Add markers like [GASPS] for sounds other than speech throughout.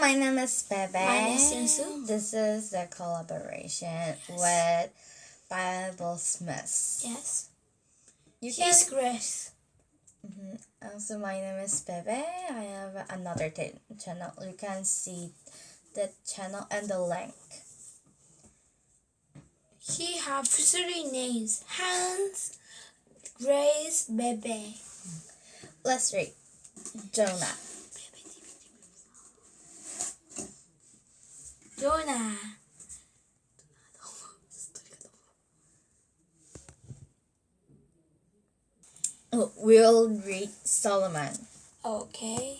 my name is Bebe. My name is. This is the collaboration with Bible Smiths. Yes. You can. He's Grace. Mhm. Also, my name is Bebe. I have another t- channel. You can see the channel and the link. He have three names. Hans, Grace, Bebe. Let's read. Jonah. Jonah. Oh, We'll read Solomon. Okay.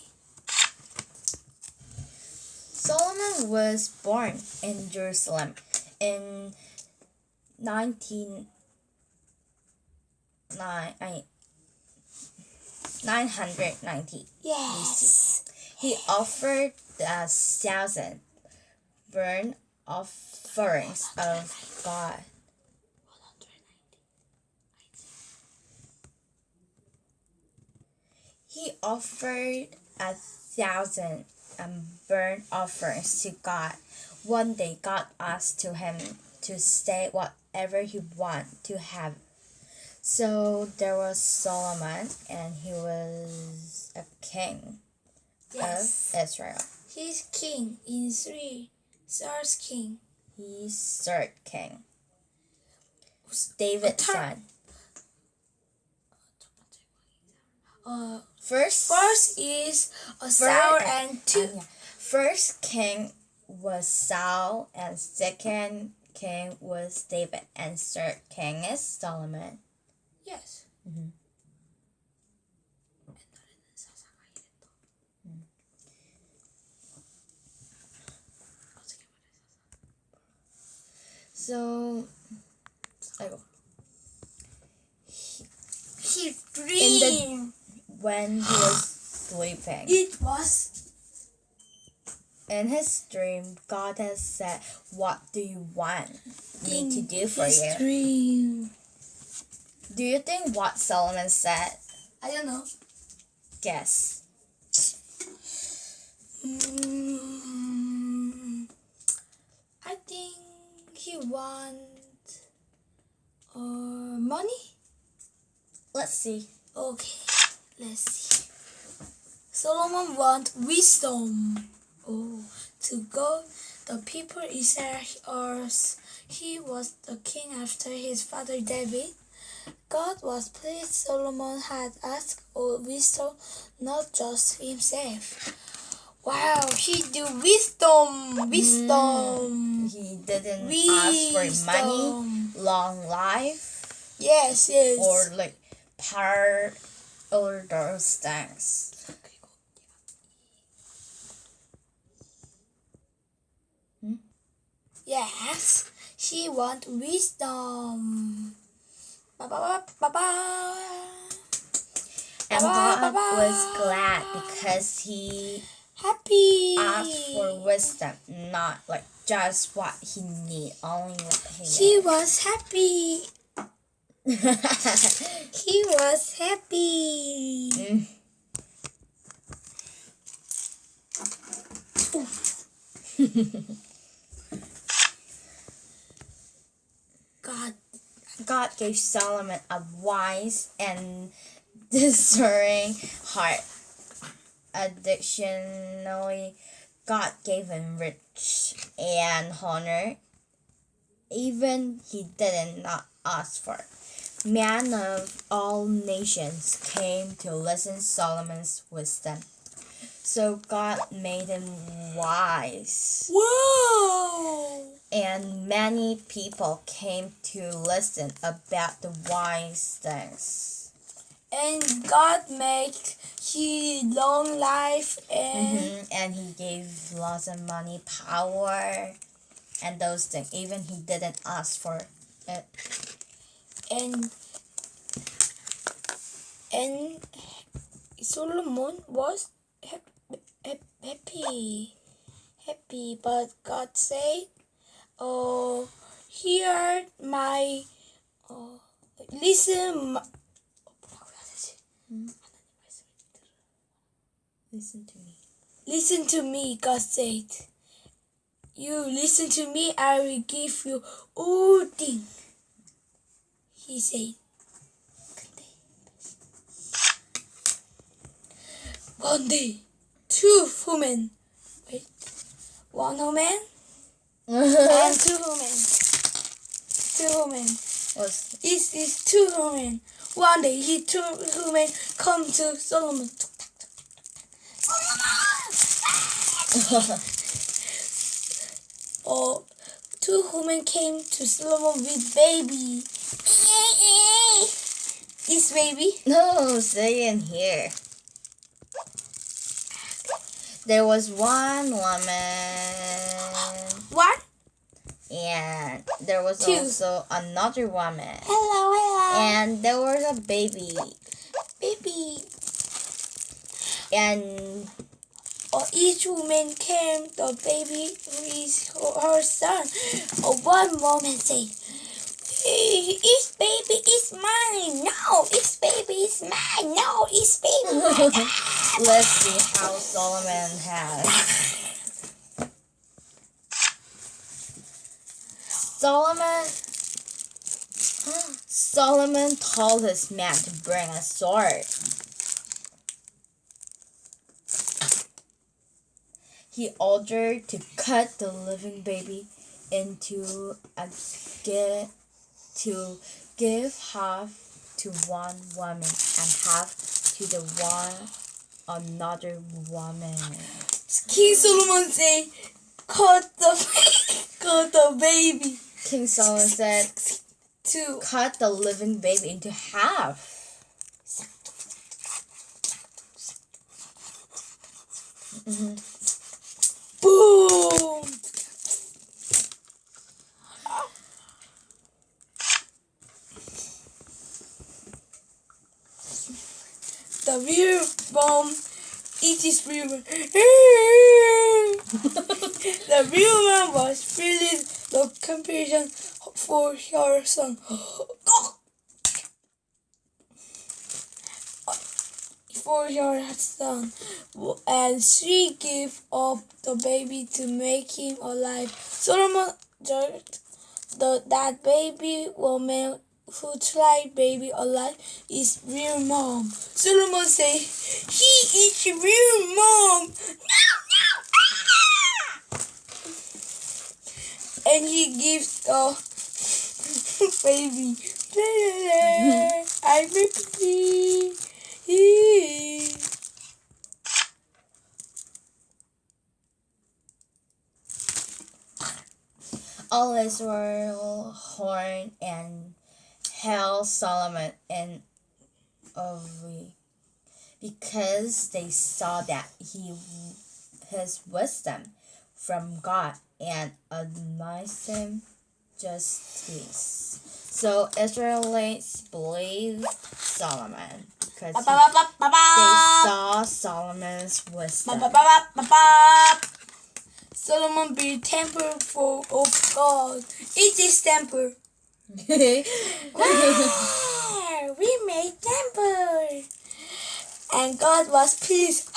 Solomon was born in Jerusalem in 19 nine, I- 990. Yes. He offered a thousand burnt offerings of God. He offered a thousand um, burnt offerings to God. One day, God asked to him to say whatever he want to have. So there was Solomon, and he was a king Yes. of Israel. He's king in three. Stars king. He's third king. David's son. Uh, First, first is a Saul and two. um, yeah. First king was Saul, and second king was David, and third king is Solomon. Yes. So, ayun. He In dream. when he was sleeping, It was in his dream, God has said, "What do you want me to do for his you?" dream. Do you think what Solomon said? I don't know. Guess. Mm, I think he want uh, money. Let's see. Okay, let's see. Solomon want wisdom. Oh, to go the people Israel or he was the king after his father David. God was pleased Solomon had asked for wisdom, not just himself. Wow, he do wisdom, wisdom, mm, He didn't ask for money, long life, Yes, yes. or like power, or those things. Yes, she want wisdom. Ba ba ba ba ba. And God was glad because he Happy. asked for wisdom, not like just what he need, only what he He was happy. [LAUGHS] He was happy. Mm. [LAUGHS] God, God gave Solomon a wise and [LAUGHS] discerning heart. Additionally, God gave him rich and honor, even he did not not ask for. Men of all nations came to listen Solomon's wisdom. So God made him wise whoa! and many people came to listen about the wise things. And God made he long life and mm-hmm. and he gave lots of money, power, and those things. Even he didn't ask for it. And and Solomon was happy, happy, but God said, "Oh, hear my, oh, listen." My, hmm? Listen to me. Listen to me, God said. You listen to me, I will give you all things. He said. One day, two women, wait, one woman and two women, two women. Was Is is two women. One day, he two women come to Solomon. [LAUGHS] Oh, two women came to Solomon with baby. This baby. no, stay in here. There was one woman, What? and there was Two. also another woman, Hello, hello. and there was a baby, baby. and each woman came the baby with her son. One woman said, "Eh, "This baby is mine. No, this baby is mine. No, this baby." mine." [LAUGHS] let's see how Solomon has. Solomon [GASPS] Solomon told his man to bring a sword. He ordered to cut the living baby into a gi- to give half to one woman and half to the one another woman. King Solomon said, "Cut the [LAUGHS] cut the baby." King Solomon said, to cut the living baby into half. Mhm. The real bomb it is real. [LAUGHS] the real man was feeling the compassion for her son. [GASPS] for her son, and she gave up the baby to make him alive. Solomon judged the, that baby woman who tried baby alive is real mom. Solomon say "He is real mom." No, no, ah! And he gives the [LAUGHS] baby. [LAUGHS] I'm happy. All Israel horn and hail Solomon and Ovi because they saw that he his wisdom from God and him justice. So Israelites believed Solomon because ba, they saw Solomon's wisdom. Solomon built temple for of God. It is temple. [LAUGHS] We made temple. And God was pleased. [LAUGHS]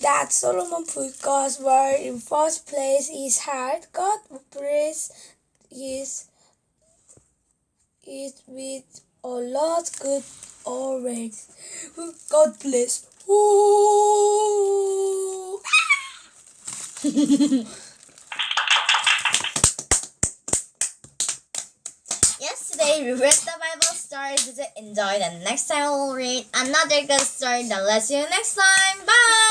that Solomon put God's word in first place in his heart. God praised his it with a lot good already. God bless. Ooh. [LAUGHS] We read the Bible story. You enjoy? The next time we'll read another good story. Then let's see you next time. Bye.